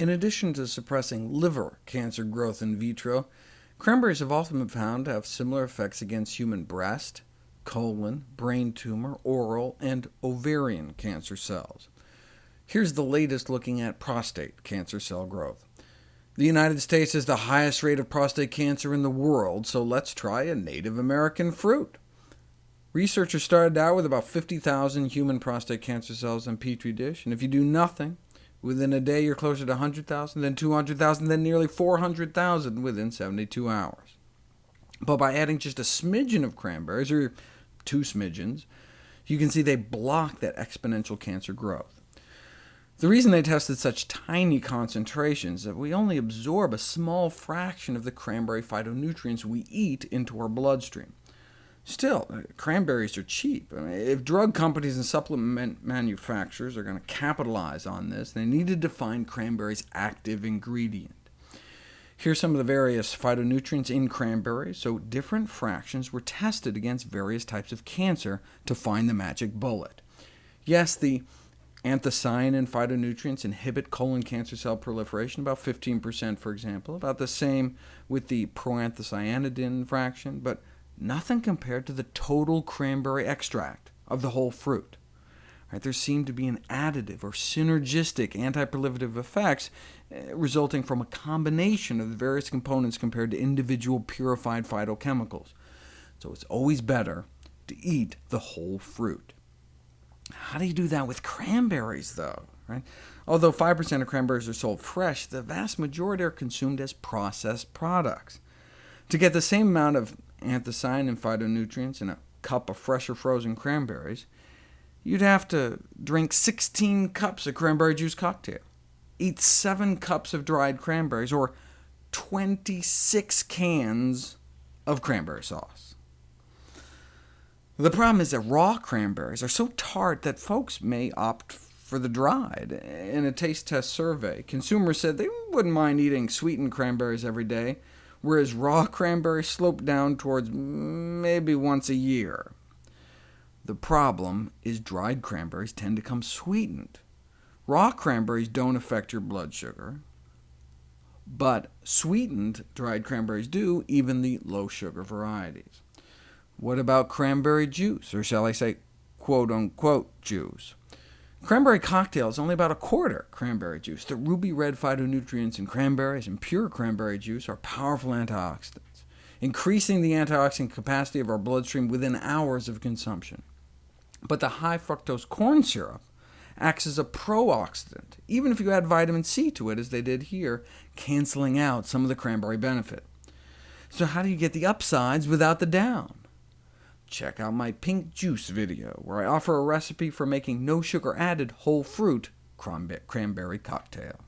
In addition to suppressing liver cancer growth in vitro, cranberries have often been found to have similar effects against human breast, colon, brain tumor, oral, and ovarian cancer cells. Here's the latest looking at prostate cancer cell growth. The United States has the highest rate of prostate cancer in the world, so let's try a Native American fruit. Researchers started out with about 50,000 human prostate cancer cells in Petri dish, and if you do nothing, within a day you're closer to 100,000, then 200,000, then nearly 400,000 within 72 hours. But by adding just a smidgen of cranberries, or two smidgens, you can see they block that exponential cancer growth. The reason they tested such tiny concentrations is that we only absorb a small fraction of the cranberry phytonutrients we eat into our bloodstream. Still, uh, cranberries are cheap. I mean, if drug companies and supplement manufacturers are going to capitalize on this, they need to define cranberries' active ingredient. Here's some of the various phytonutrients in cranberries, so different fractions were tested against various types of cancer to find the magic bullet. Yes, the anthocyanin phytonutrients inhibit colon cancer cell proliferation, about 15% for example, about the same with the proanthocyanidin fraction, but nothing compared to the total cranberry extract of the whole fruit. Right, there seemed to be an additive or synergistic anti-proliferative effects uh, resulting from a combination of the various components compared to individual purified phytochemicals. So it's always better to eat the whole fruit. How do you do that with cranberries, though? Right? Although 5% of cranberries are sold fresh, the vast majority are consumed as processed products. To get the same amount of anthocyanin and phytonutrients in a cup of fresh or frozen cranberries, you'd have to drink 16 cups of cranberry juice cocktail, eat 7 cups of dried cranberries, or 26 cans of cranberry sauce. The problem is that raw cranberries are so tart that folks may opt for the dried. In a taste test survey, consumers said they wouldn't mind eating sweetened cranberries every day, whereas raw cranberries slope down towards maybe once a year. The problem is dried cranberries tend to come sweetened. Raw cranberries don't affect your blood sugar, but sweetened dried cranberries do, even the low-sugar varieties. What about cranberry juice, or shall I say quote-unquote juice? Cranberry cocktail is only about a quarter cranberry juice. The ruby red phytonutrients in cranberries and pure cranberry juice are powerful antioxidants, increasing the antioxidant capacity of our bloodstream within hours of consumption. But the high fructose corn syrup acts as a pro-oxidant, even if you add vitamin C to it, as they did here, canceling out some of the cranberry benefit. So how do you get the upsides without the down? Check out my pink juice video, where I offer a recipe for making no sugar added whole fruit cranberry cocktail.